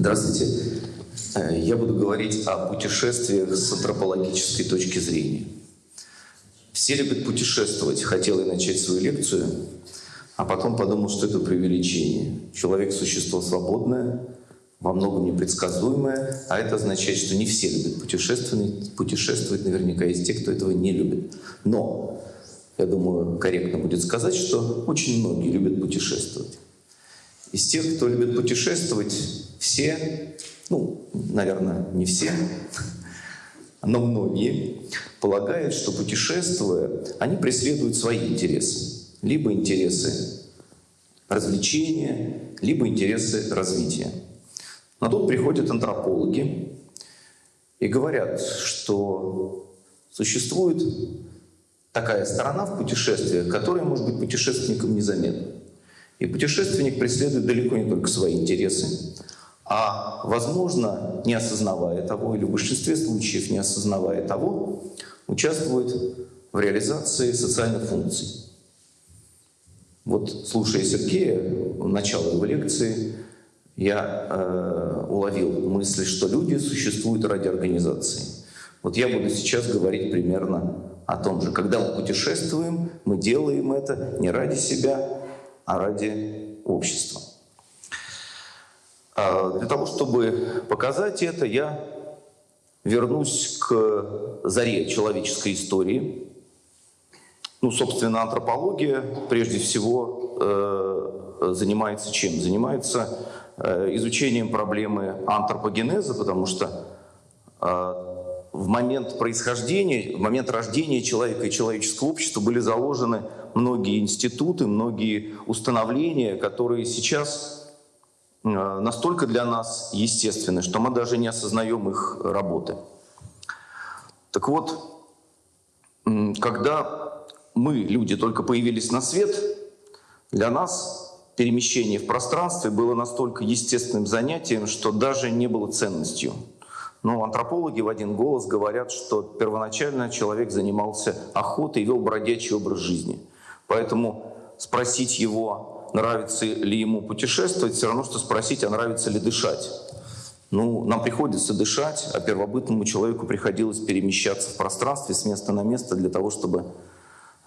Здравствуйте. Э, я буду говорить о путешествиях с антропологической точки зрения. Все любят путешествовать. Хотел я начать свою лекцию, а потом подумал, что это преувеличение. Человек – существо свободное, во многом непредсказуемое, а это означает, что не все любят путешествовать. Путешествовать наверняка есть те, кто этого не любит. Но, я думаю, корректно будет сказать, что очень многие любят путешествовать. Из тех, кто любит путешествовать, все, ну, наверное, не все, но многие полагают, что путешествуя, они преследуют свои интересы. Либо интересы развлечения, либо интересы развития. Но тут приходят антропологи и говорят, что существует такая сторона в путешествиях, которая может быть путешественником незаметна. И путешественник преследует далеко не только свои интересы, а, возможно, не осознавая того, или в большинстве случаев не осознавая того, участвует в реализации социальных функций. Вот, слушая Сергея, начало его лекции, я э, уловил мысль, что люди существуют ради организации. Вот я буду сейчас говорить примерно о том же. Когда мы путешествуем, мы делаем это не ради себя, а ради общества. А для того, чтобы показать это, я вернусь к заре человеческой истории. Ну, собственно, антропология прежде всего э, занимается чем? Занимается э, изучением проблемы антропогенеза, потому что э, в момент происхождения, в момент рождения человека и человеческого общества были заложены многие институты, многие установления, которые сейчас настолько для нас естественны, что мы даже не осознаем их работы. Так вот, когда мы, люди, только появились на свет, для нас перемещение в пространстве было настолько естественным занятием, что даже не было ценностью. Но антропологи в один голос говорят, что первоначально человек занимался охотой и вел бродячий образ жизни. Поэтому спросить его, нравится ли ему путешествовать, все равно, что спросить, а нравится ли дышать. Ну, нам приходится дышать, а первобытному человеку приходилось перемещаться в пространстве с места на место для того, чтобы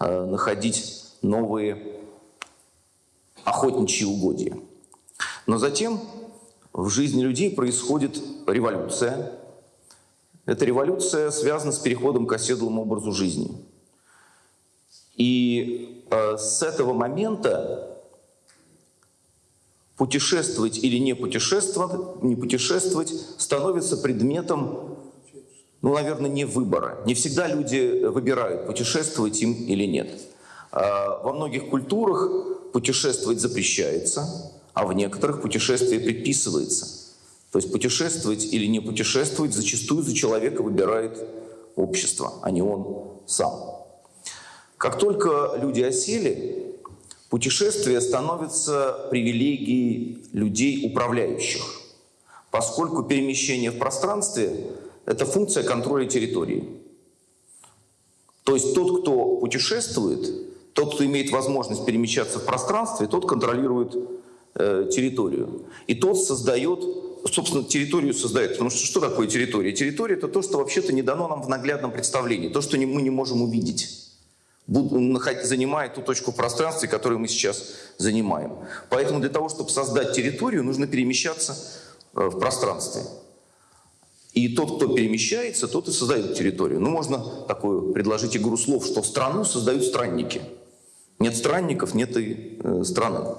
э, находить новые охотничьи угодья. Но затем в жизни людей происходит революция. Эта революция связана с переходом к оседлому образу жизни. И э, с этого момента путешествовать или не путешествовать, не путешествовать становится предметом, ну, наверное, не выбора. Не всегда люди выбирают, путешествовать им или нет. А, во многих культурах путешествовать запрещается, а в некоторых путешествие предписывается. То есть путешествовать или не путешествовать зачастую за человека выбирает общество, а не он сам. Как только люди осели, Путешествие становится привилегией людей, управляющих, поскольку перемещение в пространстве – это функция контроля территории. То есть тот, кто путешествует, тот, кто имеет возможность перемещаться в пространстве, тот контролирует э, территорию. И тот создает, собственно, территорию создает. Потому что что такое территория? Территория – это то, что вообще-то не дано нам в наглядном представлении, то, что мы не можем увидеть занимает ту точку в пространстве, которую мы сейчас занимаем. Поэтому для того, чтобы создать территорию, нужно перемещаться э, в пространстве. И тот, кто перемещается, тот и создает территорию. Ну, можно такую предложить игру слов, что страну создают странники. Нет странников, нет и э, страны.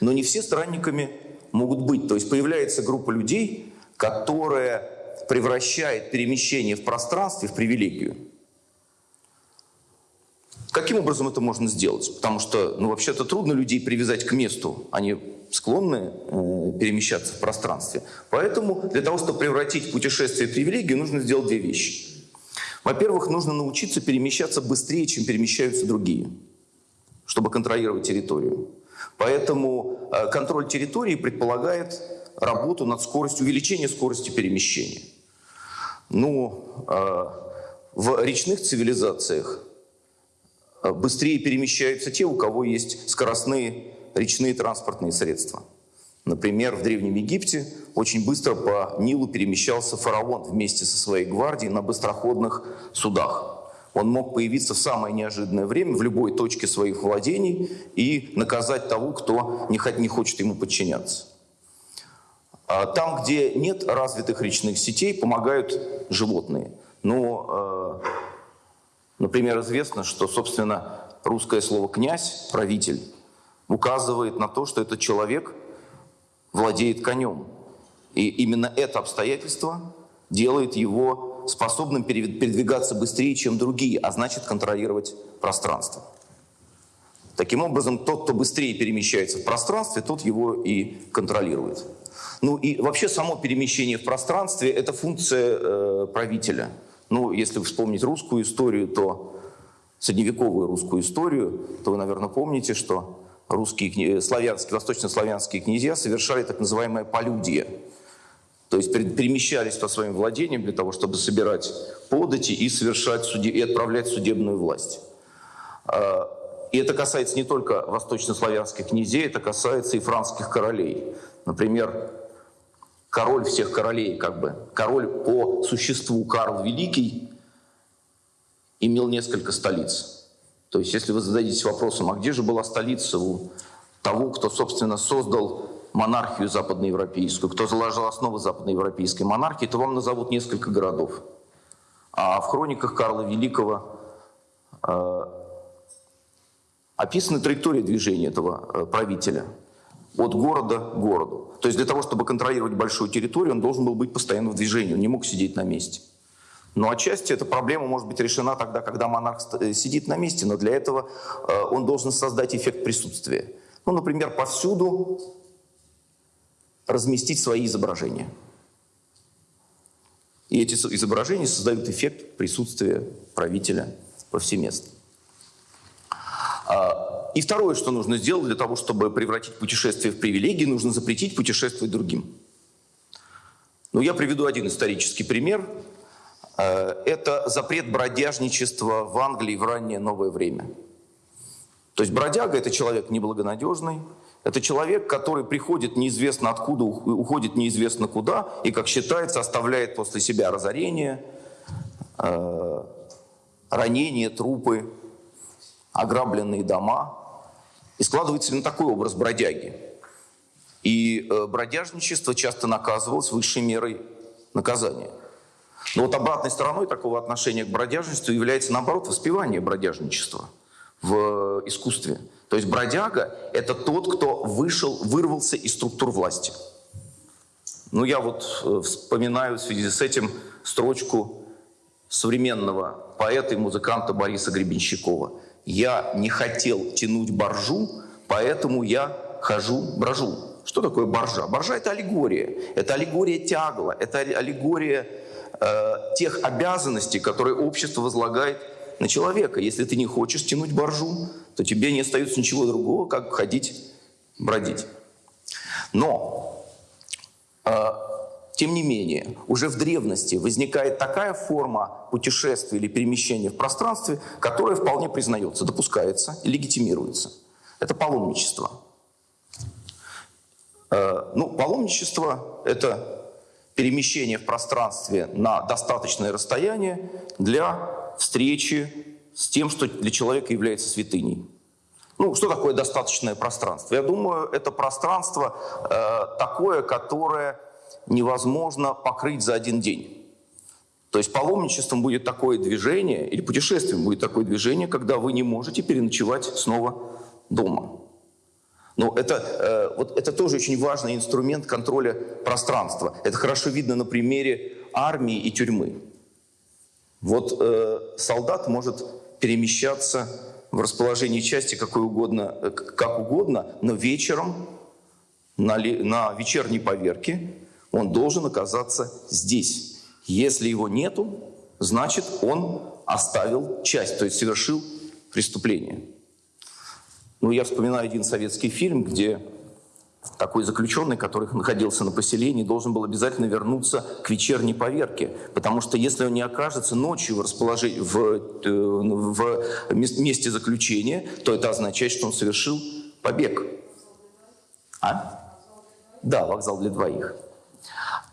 Но не все странниками могут быть. То есть появляется группа людей, которая превращает перемещение в пространстве в привилегию. Каким образом это можно сделать? Потому что, ну, вообще-то трудно людей привязать к месту. Они склонны э, перемещаться в пространстве. Поэтому для того, чтобы превратить путешествие в привилегию, нужно сделать две вещи. Во-первых, нужно научиться перемещаться быстрее, чем перемещаются другие, чтобы контролировать территорию. Поэтому э, контроль территории предполагает работу над скоростью, увеличение скорости перемещения. Ну, э, в речных цивилизациях быстрее перемещаются те, у кого есть скоростные речные транспортные средства. Например, в Древнем Египте очень быстро по Нилу перемещался фараон вместе со своей гвардией на быстроходных судах. Он мог появиться в самое неожиданное время в любой точке своих владений и наказать того, кто не хочет ему подчиняться. А там, где нет развитых речных сетей, помогают животные. Но, э, например, известно, что, собственно, русское слово «князь», «правитель», указывает на то, что этот человек владеет конем. И именно это обстоятельство делает его способным передвигаться быстрее, чем другие, а значит контролировать пространство. Таким образом, тот, кто быстрее перемещается в пространстве, тот его и контролирует. Ну и вообще само перемещение в пространстве – это функция э, правителя. Ну, если вспомнить русскую историю, то средневековую русскую историю, то вы, наверное, помните, что русские, славянские, восточнославянские князья совершали так называемое полюдие. То есть перемещались по своим владениям для того, чтобы собирать подати и, совершать суде, и отправлять судебную власть. А, и это касается не только восточнославянских князей, это касается и французских королей. Например, король всех королей, как бы, король по существу Карл Великий, имел несколько столиц. То есть, если вы зададитесь вопросом, а где же была столица у того, кто, собственно, создал монархию западноевропейскую, кто заложил основы западноевропейской монархии, то вам назовут несколько городов. А в хрониках Карла Великого э, описана траектория движения этого э, правителя – от города к городу. То есть для того, чтобы контролировать большую территорию, он должен был быть постоянно в движении, он не мог сидеть на месте. Но отчасти эта проблема может быть решена тогда, когда монарх э, сидит на месте, но для этого э, он должен создать эффект присутствия. Ну, например, повсюду разместить свои изображения. И эти изображения создают эффект присутствия правителя повсеместно. А, и второе, что нужно сделать для того, чтобы превратить путешествие в привилегии, нужно запретить путешествовать другим. Ну, я приведу один исторический пример. Э, это запрет бродяжничества в Англии в раннее новое время. То есть бродяга – это человек неблагонадежный, это человек, который приходит неизвестно откуда, уходит неизвестно куда, и, как считается, оставляет после себя разорение, э, ранения, трупы, ограбленные дома. И складывается именно такой образ бродяги. И э, бродяжничество часто наказывалось высшей мерой наказания. Но вот обратной стороной такого отношения к бродяжничеству является, наоборот, воспевание бродяжничества в искусстве. То есть бродяга – это тот, кто вышел, вырвался из структур власти. Ну, я вот э, вспоминаю в связи с этим строчку современного поэта и музыканта Бориса Гребенщикова – я не хотел тянуть боржу, поэтому я хожу, брожу. Что такое боржа? Боржа – это аллегория. Это аллегория тягла, это аллегория э, тех обязанностей, которые общество возлагает на человека. Если ты не хочешь тянуть боржу, то тебе не остается ничего другого, как ходить, бродить. Но э, тем не менее, уже в древности возникает такая форма путешествия или перемещения в пространстве, которая вполне признается, допускается и легитимируется. Это паломничество. Э, ну, паломничество – это перемещение в пространстве на достаточное расстояние для встречи с тем, что для человека является святыней. Ну, что такое достаточное пространство? Я думаю, это пространство э, такое, которое невозможно покрыть за один день. То есть паломничеством будет такое движение, или путешествием будет такое движение, когда вы не можете переночевать снова дома. Но это, э, вот это тоже очень важный инструмент контроля пространства. Это хорошо видно на примере армии и тюрьмы. Вот э, солдат может перемещаться в расположении части какой угодно, э, как угодно, но вечером на, на вечерней поверке он должен оказаться здесь. Если его нету, значит, он оставил часть, то есть совершил преступление. Ну, я вспоминаю один советский фильм, где такой заключенный, который находился на поселении, должен был обязательно вернуться к вечерней поверке, потому что если он не окажется ночью в, расположении, в, э, в месте заключения, то это означает, что он совершил побег. А? Да, вокзал для двоих.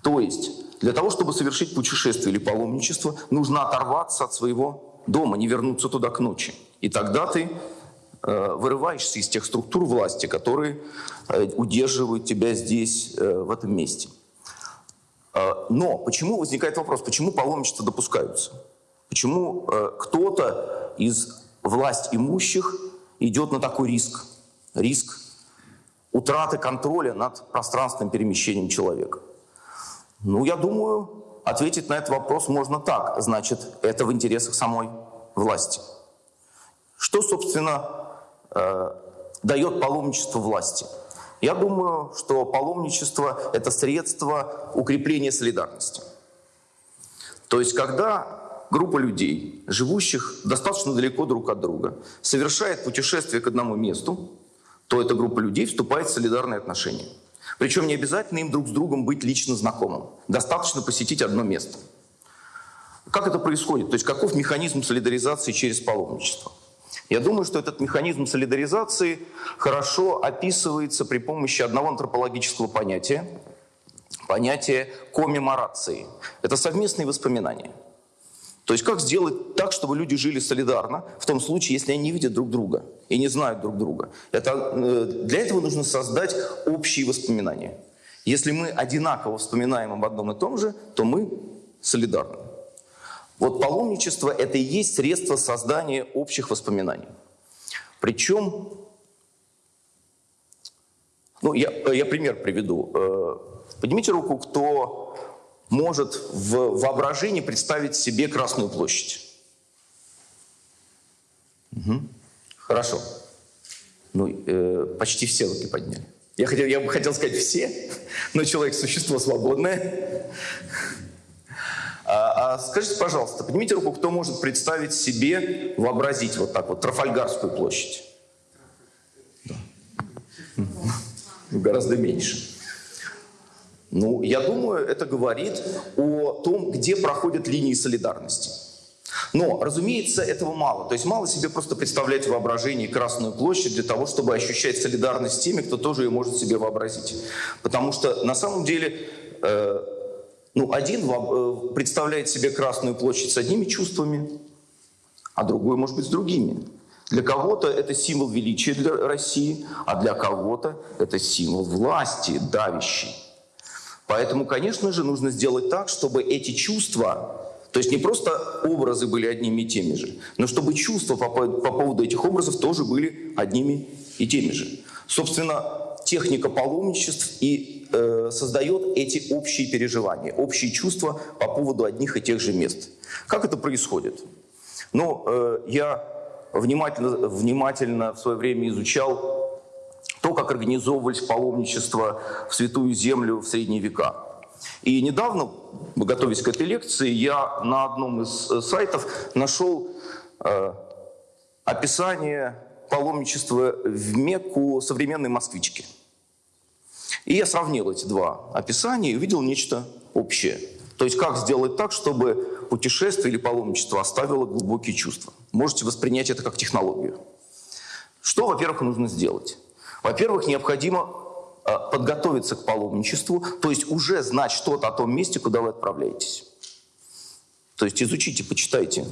То есть для того, чтобы совершить путешествие или паломничество, нужно оторваться от своего дома, не вернуться туда к ночи. И тогда ты э, вырываешься из тех структур власти, которые э, удерживают тебя здесь, э, в этом месте. Но почему возникает вопрос, почему паломничества допускаются? Почему кто-то из власть имущих идет на такой риск? Риск утраты контроля над пространственным перемещением человека. Ну, я думаю, ответить на этот вопрос можно так. Значит, это в интересах самой власти. Что, собственно, э, дает паломничество власти? Я думаю, что паломничество – это средство укрепления солидарности. То есть, когда группа людей, живущих достаточно далеко друг от друга, совершает путешествие к одному месту, то эта группа людей вступает в солидарные отношения. Причем не обязательно им друг с другом быть лично знакомым. Достаточно посетить одно место. Как это происходит? То есть каков механизм солидаризации через паломничество? Я думаю, что этот механизм солидаризации хорошо описывается при помощи одного антропологического понятия, понятия коммеморации. Это совместные воспоминания – то есть как сделать так, чтобы люди жили солидарно, в том случае, если они не видят друг друга и не знают друг друга. Это, э, для этого нужно создать общие воспоминания. Если мы одинаково вспоминаем об одном и том же, то мы солидарны. Вот паломничество – это и есть средство создания общих воспоминаний. Причем, ну, я, я пример приведу. Э, поднимите руку, кто может в воображении представить себе Красную площадь? Угу. Хорошо. Ну, э, почти все руки подняли. Я, хотел, я бы хотел сказать все, но человек – существо свободное. А, а скажите, пожалуйста, поднимите руку, кто может представить себе, вообразить вот так вот Трафальгарскую площадь? Да. Гораздо меньше. Ну, я думаю, это говорит о том, где проходят линии солидарности. Но, разумеется, этого мало. То есть мало себе просто представлять в воображении Красную площадь для того, чтобы ощущать солидарность с теми, кто тоже ее может себе вообразить. Потому что на самом деле э, ну, один э, представляет себе Красную площадь с одними чувствами, а другой, может быть, с другими. Для кого-то это символ величия для России, а для кого-то это символ власти, давящий. Поэтому, конечно же, нужно сделать так, чтобы эти чувства, то есть не просто образы были одними и теми же, но чтобы чувства по, по поводу этих образов тоже были одними и теми же. Собственно, техника паломничеств и э, создает эти общие переживания, общие чувства по поводу одних и тех же мест. Как это происходит? Ну, э, я внимательно, внимательно в свое время изучал то, как организовывались паломничество в Святую Землю в средние века. И недавно, готовясь к этой лекции, я на одном из э, сайтов нашел э, описание паломничества в Мекку современной москвички. И я сравнил эти два описания и увидел нечто общее. То есть как сделать так, чтобы путешествие или паломничество оставило глубокие чувства. Можете воспринять это как технологию. Что, во-первых, нужно сделать? Во-первых, необходимо подготовиться к паломничеству, то есть уже знать что-то о том месте, куда вы отправляетесь. То есть изучите, почитайте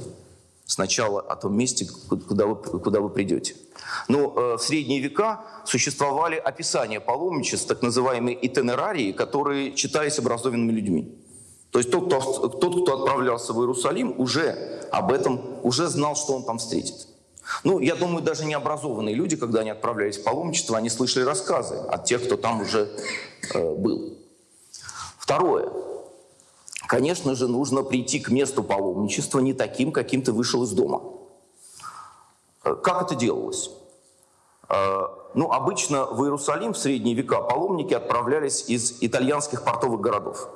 сначала о том месте, куда вы, куда вы придете. Но э, в средние века существовали описания паломничеств, так называемые итенерарии, которые читались образованными людьми. То есть тот кто, тот, кто отправлялся в Иерусалим, уже об этом, уже знал, что он там встретит. Ну, я думаю, даже необразованные люди, когда они отправлялись в паломничество, они слышали рассказы от тех, кто там уже э, был. Второе. Конечно же, нужно прийти к месту паломничества не таким, каким ты вышел из дома. Э, как это делалось? Э, ну, обычно в Иерусалим в средние века паломники отправлялись из итальянских портовых городов.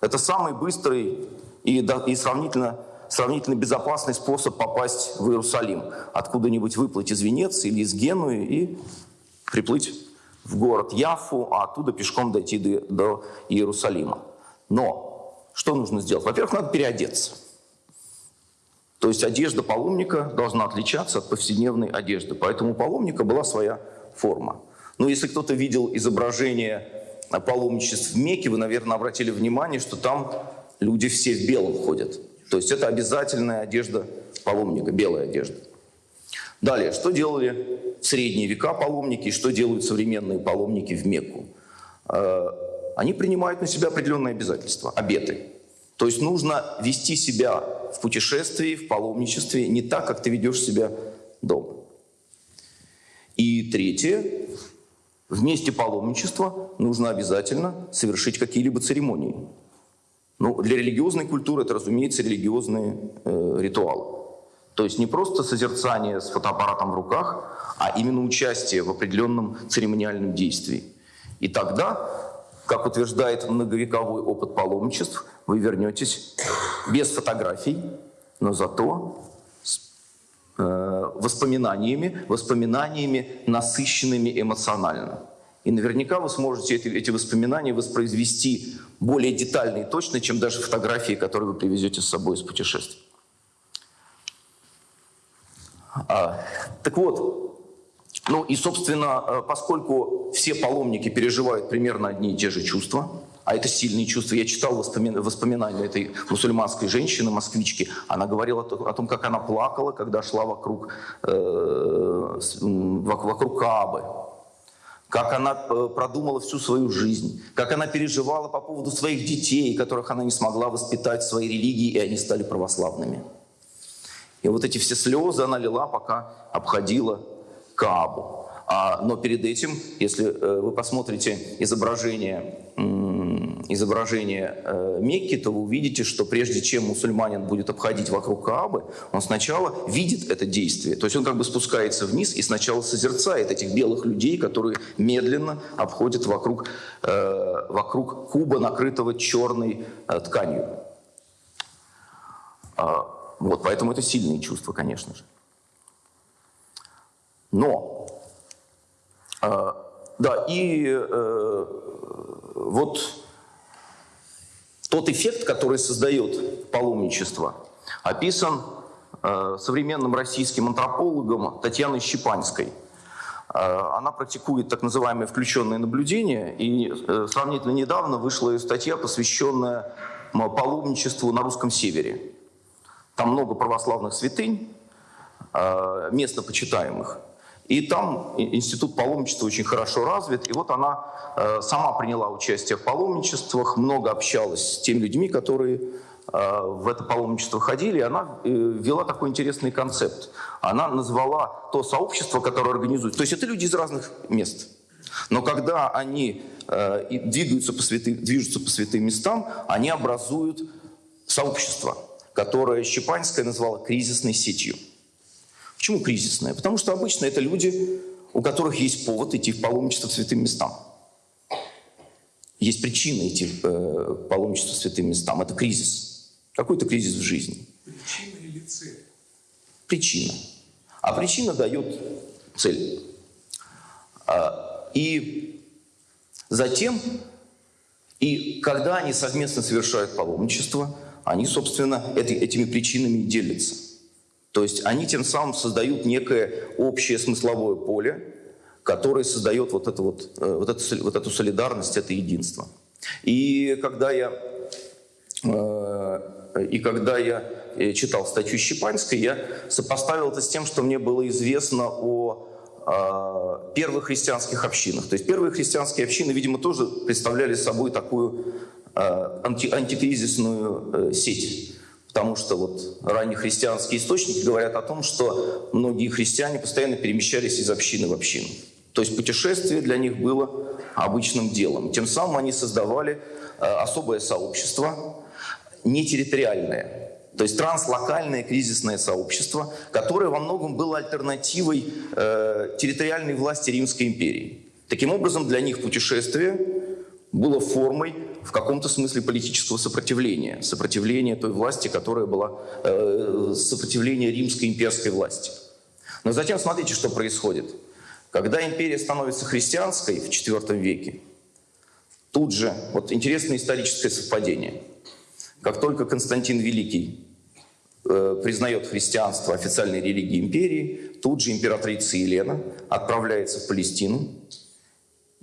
Это самый быстрый и, и сравнительно сравнительно безопасный способ попасть в Иерусалим. Откуда-нибудь выплыть из Венеции или из Генуи и приплыть в город Яфу, а оттуда пешком дойти до, до Иерусалима. Но что нужно сделать? Во-первых, надо переодеться. То есть одежда паломника должна отличаться от повседневной одежды. Поэтому у паломника была своя форма. Но если кто-то видел изображение паломничеств в Мекке, вы, наверное, обратили внимание, что там люди все в белом ходят. То есть это обязательная одежда паломника, белая одежда. Далее, что делали в средние века паломники и что делают современные паломники в Мекку? Э, они принимают на себя определенные обязательства, обеты. То есть нужно вести себя в путешествии, в паломничестве не так, как ты ведешь себя дома. И третье, в месте паломничества нужно обязательно совершить какие-либо церемонии. Ну, для религиозной культуры это, разумеется, религиозные э, ритуалы. То есть не просто созерцание с фотоаппаратом в руках, а именно участие в определенном церемониальном действии. И тогда, как утверждает многовековой опыт паломничеств, вы вернетесь без фотографий, но зато с э, воспоминаниями, воспоминаниями насыщенными эмоционально. И наверняка вы сможете эти, эти воспоминания воспроизвести более детально и точно, чем даже фотографии, которые вы привезете с собой из путешествия. А, так вот, ну и, собственно, э, поскольку все паломники переживают примерно одни и те же чувства, а это сильные чувства. Я читал воспоминания этой мусульманской женщины, москвички. Она говорила о том, как она плакала, когда шла вокруг, э, вокруг Каабы. Как она э, продумала всю свою жизнь. Как она переживала по поводу своих детей, которых она не смогла воспитать в своей религии, и они стали православными. И вот эти все слезы она лила, пока обходила Каабу. А, но перед этим, если э, вы посмотрите изображение, изображение э, Мекки, то вы увидите, что прежде чем мусульманин будет обходить вокруг Каабы, он сначала видит это действие. То есть он как бы спускается вниз и сначала созерцает этих белых людей, которые медленно обходят вокруг, э, вокруг куба, накрытого черной тканью. А, вот, поэтому это сильные чувства, конечно же. Но, э, да, и э, вот тот эффект, который создает паломничество, описан э, современным российским антропологом Татьяной Щепанской. Э, она практикует так называемое включенное наблюдение, и э, сравнительно недавно вышла ее статья, посвященная паломничеству на русском севере. Там много православных святынь, место почитаемых. И там институт паломничества очень хорошо развит. И вот она э, сама приняла участие в паломничествах, много общалась с теми людьми, которые э, в это паломничество ходили. И она ввела такой интересный концепт. Она назвала то сообщество, которое организует. То есть это люди из разных мест. Но когда они двигаются по святым, движутся по святым местам, они образуют сообщество – которое Щепанская назвала кризисной сетью. Почему кризисная? Потому что обычно это люди, у которых есть повод идти в паломничество к святым местам. Есть причина идти в э, паломничество к святым местам. Это кризис. Какой-то кризис в жизни. Причина или цель? Причина. А причина дает цель. А, и затем, и когда они совместно совершают паломничество – они, собственно, эти, этими причинами делятся. То есть они тем самым создают некое общее смысловое поле, которое создает вот, это вот, э, вот, эту, вот эту солидарность, это единство. И когда я, э, и когда я э, читал статью Щепанской, я сопоставил это с тем, что мне было известно о первых христианских общинах. То есть первые христианские общины, видимо, тоже представляли собой такую анти, антикризисную сеть. Потому что вот раннехристианские источники говорят о том, что многие христиане постоянно перемещались из общины в общину. То есть путешествие для них было обычным делом. Тем самым они создавали э, особое сообщество, не территориальное, то есть транслокальное кризисное сообщество, которое во многом было альтернативой э, территориальной власти Римской империи. Таким образом, для них путешествие было формой в каком-то смысле политического сопротивления, сопротивления той власти, которая была, э, сопротивление римской имперской власти. Но затем смотрите, что происходит. Когда империя становится христианской в IV веке, тут же, вот интересное историческое совпадение, как только Константин Великий э, признает христианство официальной религией империи, тут же императрица Елена отправляется в Палестину,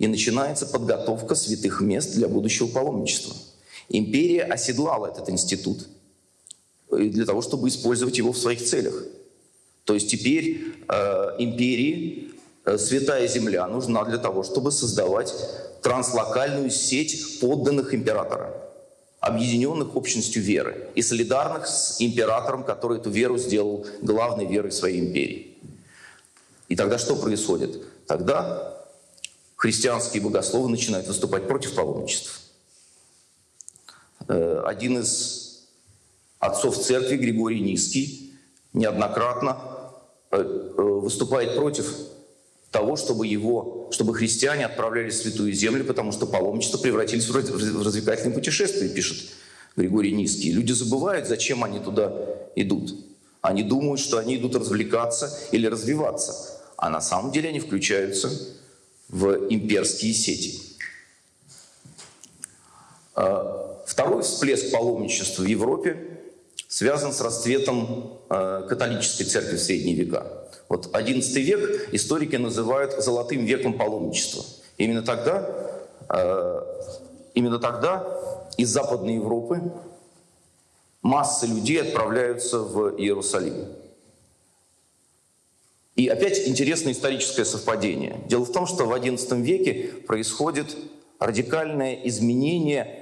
и начинается подготовка святых мест для будущего паломничества. Империя оседлала этот институт для того, чтобы использовать его в своих целях. То есть теперь э, империи э, святая земля нужна для того, чтобы создавать транслокальную сеть подданных императора, объединенных общностью веры и солидарных с императором, который эту веру сделал главной верой своей империи. И тогда что происходит? Тогда христианские богословы начинают выступать против паломничества. Э, один из отцов церкви, Григорий Низкий, неоднократно э, э, выступает против того, чтобы его, чтобы христиане отправлялись в Святую Землю, потому что паломничество превратились в развлекательное путешествие, пишет Григорий Низкий. Люди забывают, зачем они туда идут. Они думают, что они идут развлекаться или развиваться, а на самом деле они включаются в имперские сети. А, второй всплеск паломничества в Европе связан с расцветом а, католической церкви в средние века. Вот XI век историки называют золотым веком паломничества. Именно тогда, э, именно тогда из Западной Европы массы людей отправляются в Иерусалим. И опять интересное историческое совпадение. Дело в том, что в XI веке происходит радикальное изменение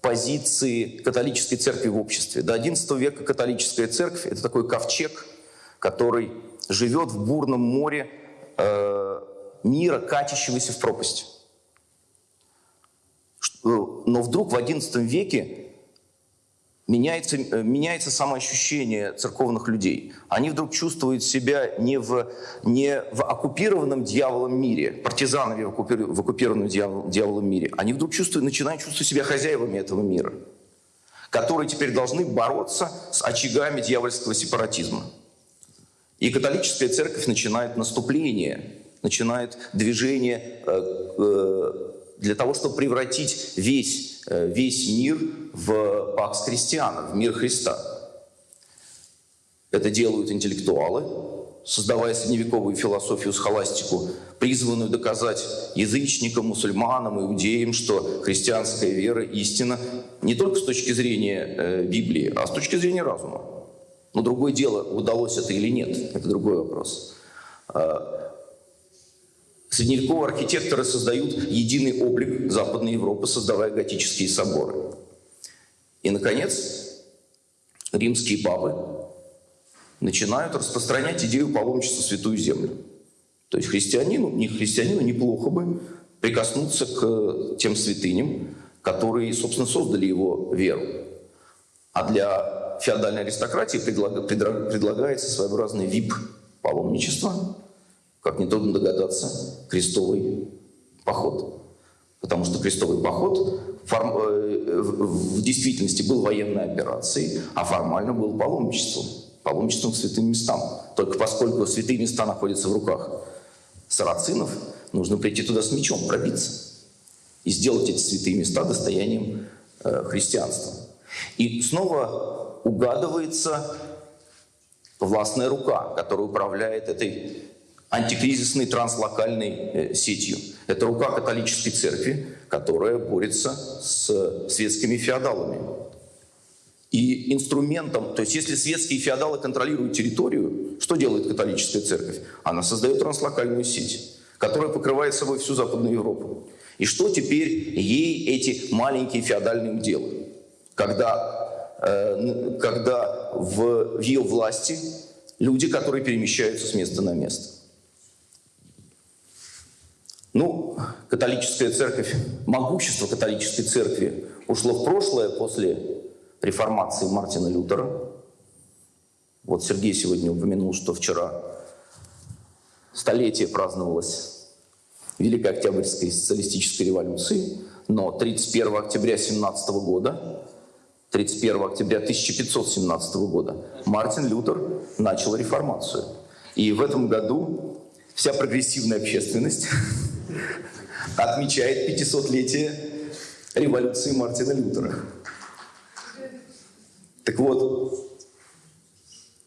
позиции католической церкви в обществе. До XI века католическая церковь – это такой ковчег, который живет в бурном море э, мира, катящегося в пропасть. Э, но вдруг в XI веке меняется, э, меняется самоощущение церковных людей. Они вдруг чувствуют себя не в, не в оккупированном дьяволом мире, партизанами в, оккупи, оккупированном дьявол, дьяволом мире. Они вдруг чувствуют, начинают чувствовать себя хозяевами этого мира, которые теперь должны бороться с очагами дьявольского сепаратизма. И католическая церковь начинает наступление, начинает движение э, э, для того, чтобы превратить весь, весь мир в пакс христиана, в мир Христа. Это делают интеллектуалы, создавая средневековую философию, схоластику, призванную доказать язычникам, мусульманам, иудеям, что христианская вера истина не только с точки зрения Библии, а с точки зрения разума. Но другое дело, удалось это или нет, это другой вопрос. А, средневековые архитекторы создают единый облик Западной Европы, создавая готические соборы. И, наконец, римские папы начинают распространять идею паломничества в Святую Землю. То есть христианину, не христианину неплохо бы прикоснуться к тем святыням, которые, собственно, создали его веру. А для феодальной аристократии предлагается своеобразный вип-паломничество, как нетрудно догадаться, крестовый поход. Потому что крестовый поход. Э, в действительности был военной операцией, а формально был паломничеством. Паломничеством к святым местам. Только поскольку святые места находятся в руках сарацинов, нужно прийти туда с мечом, пробиться. И сделать эти святые места достоянием э, христианства. И снова угадывается властная рука, которая управляет этой антикризисной транслокальной э, сетью. Это рука католической церкви, которая борется с светскими феодалами. И инструментом, то есть если светские феодалы контролируют территорию, что делает католическая церковь? Она создает транслокальную сеть, которая покрывает собой всю Западную Европу. И что теперь ей эти маленькие феодальные уделы? Когда Э, когда в ее власти люди, которые перемещаются с места на место. Ну, католическая церковь, могущество католической церкви ушло в прошлое после реформации Мартина Лютера. Вот Сергей сегодня упомянул, что вчера столетие праздновалось Великой Октябрьской социалистической революции, но 31 октября 17 года 31 октября 1517 года Мартин Лютер начал реформацию. И в этом году вся прогрессивная общественность отмечает 500-летие революции Мартина Лютера. Так вот,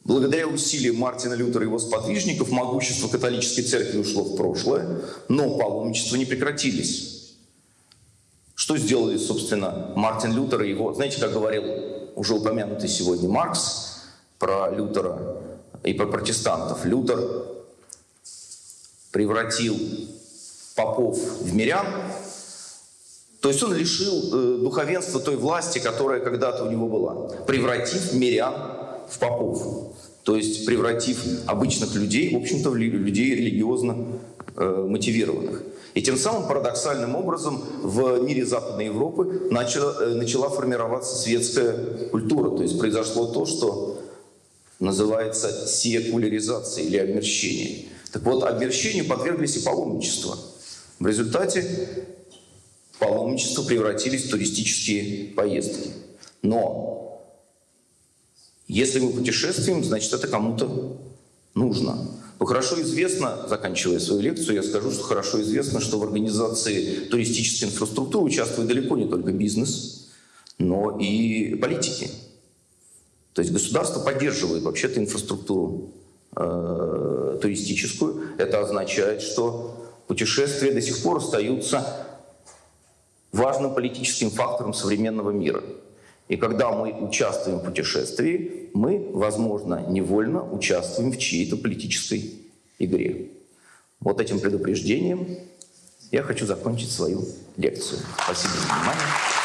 Благодаря усилиям Мартина Лютера и его сподвижников могущество католической церкви ушло в прошлое, но паломничества не прекратились. Что сделали, собственно, Мартин Лютер и его... Знаете, как говорил уже упомянутый сегодня Маркс про Лютера и про протестантов. Лютер превратил попов в мирян, то есть он лишил э, духовенства той власти, которая когда-то у него была, превратив мирян в попов. То есть превратив обычных людей, в общем-то, в людей религиозно э, мотивированных. И тем самым парадоксальным образом в мире Западной Европы начала, э, начала формироваться светская культура. То есть произошло то, что называется секуляризация или обмерщение. Так вот, обмерщению подверглись и паломничество. В результате паломничество превратились в туристические поездки. Но если мы путешествуем, значит, это кому-то нужно. Но хорошо известно, заканчивая свою лекцию, я скажу, что хорошо известно, что в организации туристической инфраструктуры участвует далеко не только бизнес, но и политики. То есть государство поддерживает вообще-то инфраструктуру э, туристическую. Это означает, что путешествия до сих пор остаются важным политическим фактором современного мира. И когда мы участвуем в путешествии, мы, возможно, невольно участвуем в чьей-то политической игре. Вот этим предупреждением я хочу закончить свою лекцию. Спасибо за внимание.